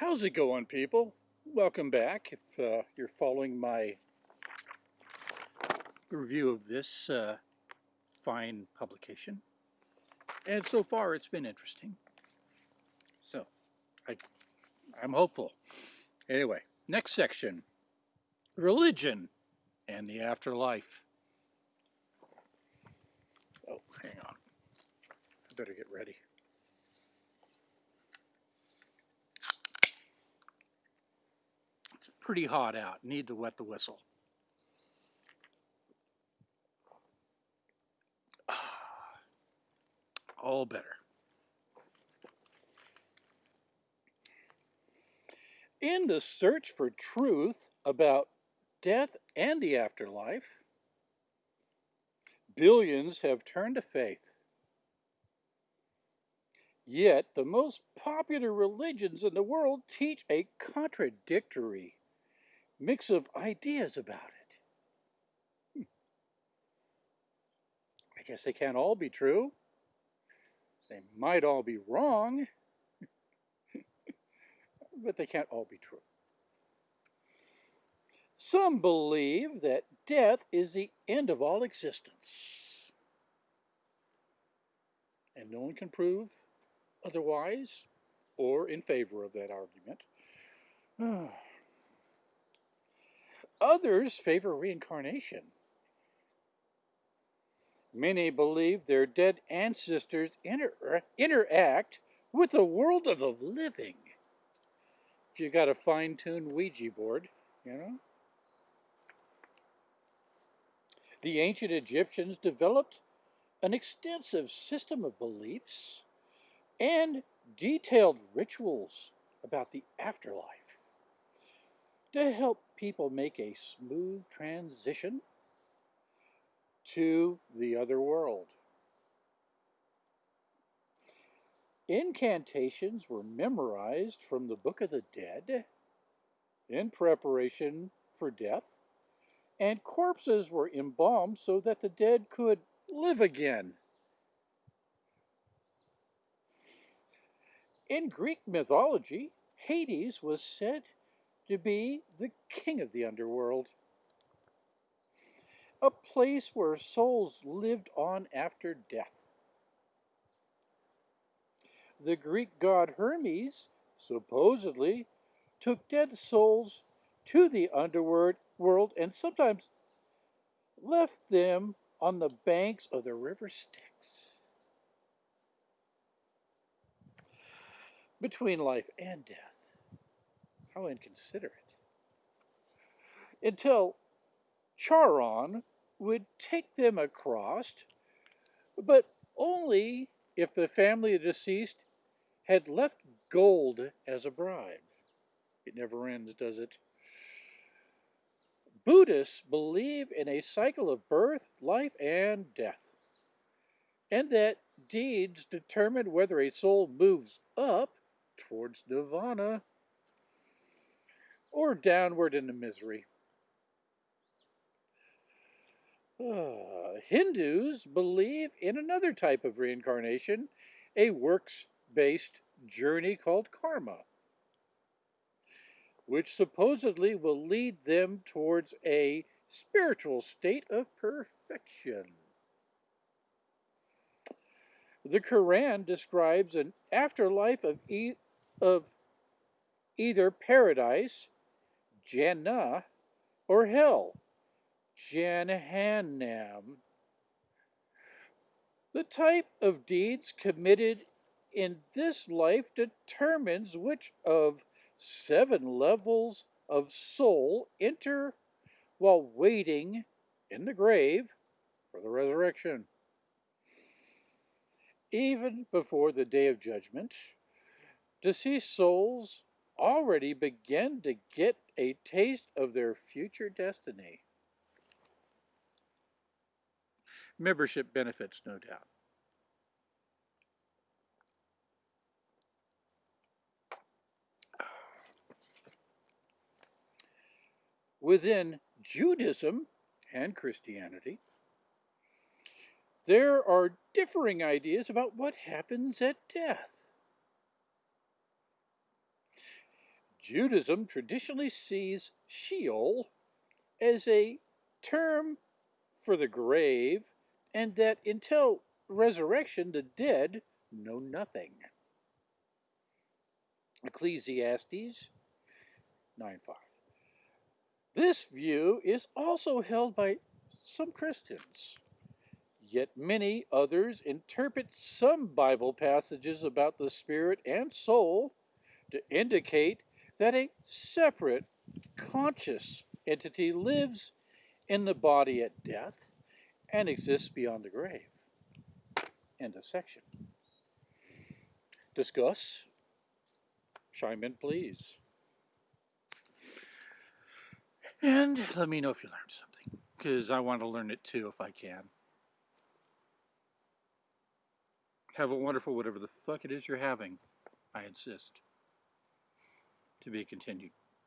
How's it going, people? Welcome back. If uh, you're following my review of this uh, fine publication, and so far it's been interesting. So, I, I'm hopeful. Anyway, next section religion and the afterlife. Oh, hang on. I better get ready. It's pretty hot out. Need to wet the whistle. All better. In the search for truth about death and the afterlife, billions have turned to faith. Yet the most popular religions in the world teach a contradictory mix of ideas about it. Hmm. I guess they can't all be true. They might all be wrong but they can't all be true. Some believe that death is the end of all existence. And no one can prove otherwise or in favor of that argument. Others favor reincarnation. Many believe their dead ancestors inter interact with the world of the living if you got a fine-tuned Ouija board, you know. The ancient Egyptians developed an extensive system of beliefs and detailed rituals about the afterlife to help people make a smooth transition to the other world. Incantations were memorized from the Book of the Dead in preparation for death, and corpses were embalmed so that the dead could live again. In Greek mythology, Hades was said to be the king of the underworld, a place where souls lived on after death the Greek god Hermes supposedly took dead souls to the underworld world and sometimes left them on the banks of the river Styx. Between life and death. How inconsiderate. Until Charon would take them across, but only if the family of the deceased had left gold as a bribe. It never ends, does it? Buddhists believe in a cycle of birth, life, and death, and that deeds determine whether a soul moves up towards nirvana or downward into misery. Uh, Hindus believe in another type of reincarnation, a works based journey called karma, which supposedly will lead them towards a spiritual state of perfection. The Quran describes an afterlife of, e of either paradise, Jannah, or hell, Jahannam. The type of deeds committed in this life determines which of seven levels of soul enter while waiting in the grave for the resurrection. Even before the day of judgment, deceased souls already begin to get a taste of their future destiny. Membership benefits, no doubt. within Judaism and Christianity, there are differing ideas about what happens at death. Judaism traditionally sees Sheol as a term for the grave, and that until resurrection, the dead know nothing. Ecclesiastes 9 5. This view is also held by some Christians. Yet many others interpret some Bible passages about the spirit and soul to indicate that a separate, conscious entity lives in the body at death and exists beyond the grave. End of section. Discuss. Chime in, please. And let me know if you learned something, because I want to learn it too if I can. Have a wonderful whatever the fuck it is you're having. I insist. To be continued.